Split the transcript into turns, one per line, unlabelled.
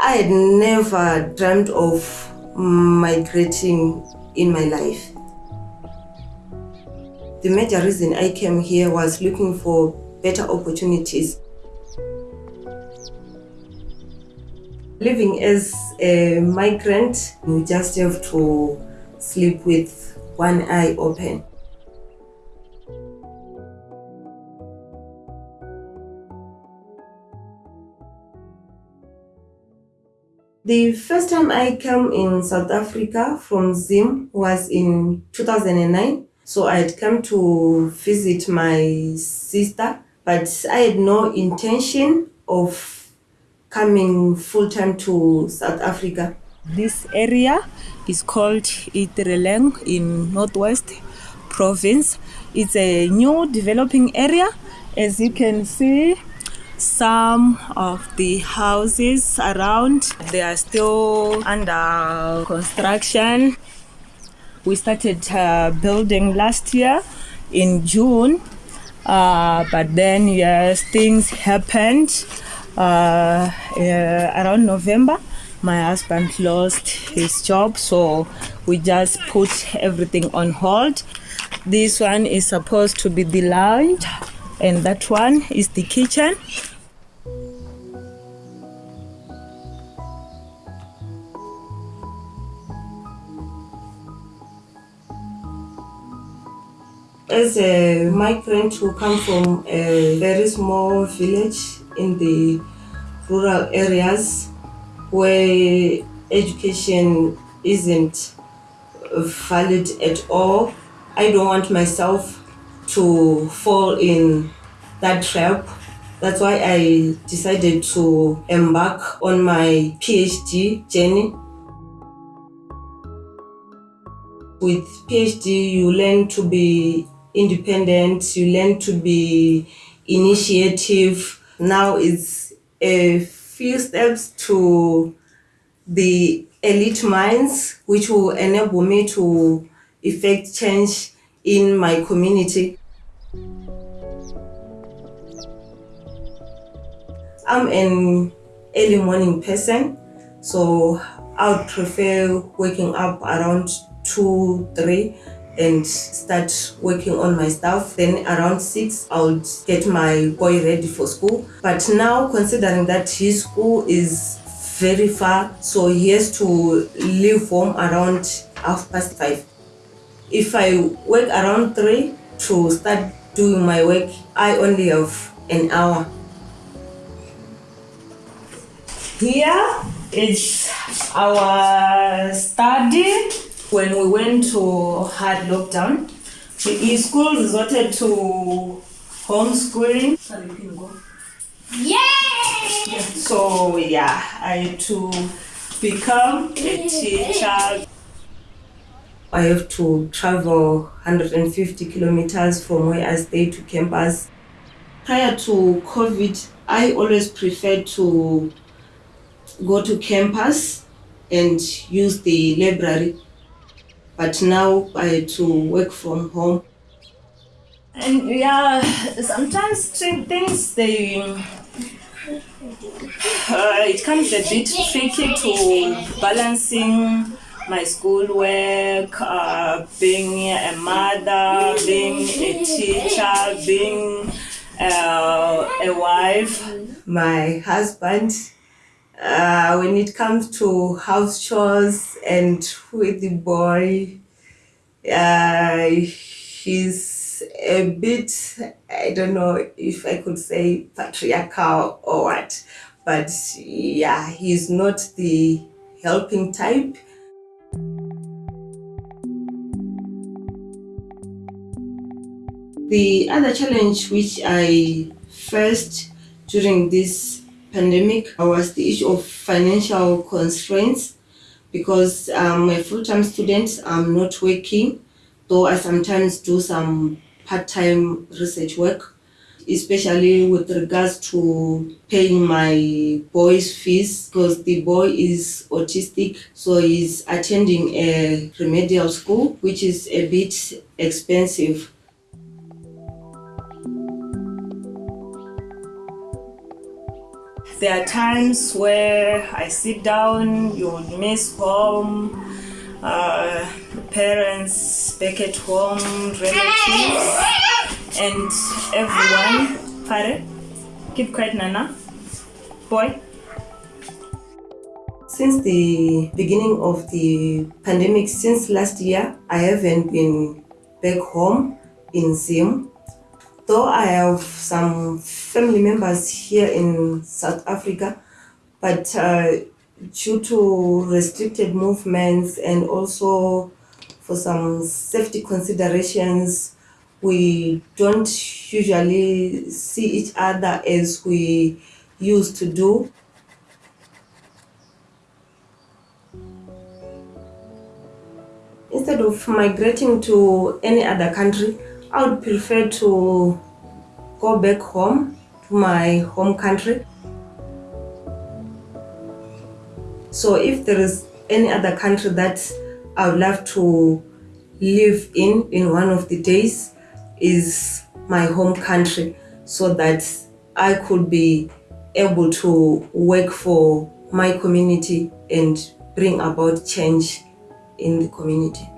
I had never dreamt of migrating in my life. The major reason I came here was looking for better opportunities. Living as a migrant, you just have to sleep with one eye open. The first time I came in South Africa from Zim was in 2009. So I had come to visit my sister, but I had no intention of coming full time to South Africa.
This area is called Itireleng in Northwest Province. It's a new developing area. As you can see, some of the houses around they are still under construction. We started uh, building last year in june uh, but then yes things happened. Uh, around november my husband lost his job so we just put everything on hold. This one is supposed to be the lounge and that one is the kitchen.
As a migrant who come from a very small village in the rural areas where education isn't valid at all, I don't want myself to fall in that trap. That's why I decided to embark on my PhD journey. With PhD, you learn to be independent, you learn to be initiative. Now it's a few steps to the elite minds, which will enable me to effect change in my community. I'm an early morning person, so I would prefer waking up around 2, 3 and start working on my stuff. Then around 6, I would get my boy ready for school. But now, considering that his school is very far, so he has to leave home around half past 5 if I work around 3 to start doing my work, I only have an hour. Here is our study when we went to hard lockdown. The school resorted to homeschooling.
Yay!
So yeah, I had to become a teacher. I have to travel 150 kilometers from where I stay to campus. Prior to COVID, I always preferred to go to campus and use the library. But now I had to work from home. And yeah, sometimes things they uh, it comes a bit tricky to balancing my schoolwork, uh, being a mother, being a teacher, being uh, a wife. My husband, uh, when it comes to house chores and with the boy, uh, he's a bit, I don't know if I could say patriarchal or what, but yeah, he's not the helping type. The other challenge which I faced during this pandemic was the issue of financial constraints because um, I'm a full-time student, I'm um, not working, though I sometimes do some part-time research work, especially with regards to paying my boy's fees because the boy is autistic, so he's attending a remedial school, which is a bit expensive There are times where I sit down, you would miss home, uh, parents back at home, relatives, and everyone. Pare, keep quiet, Nana. Boy.
Since the beginning of the pandemic, since last year, I haven't been back home in Zim. Though I have some family members here in South Africa, but uh, due to restricted movements and also for some safety considerations, we don't usually see each other as we used to do. Instead of migrating to any other country, I would prefer to go back home to my home country. So if there is any other country that I would love to live in in one of the days is my home country so that I could be able to work for my community and bring about change in the community.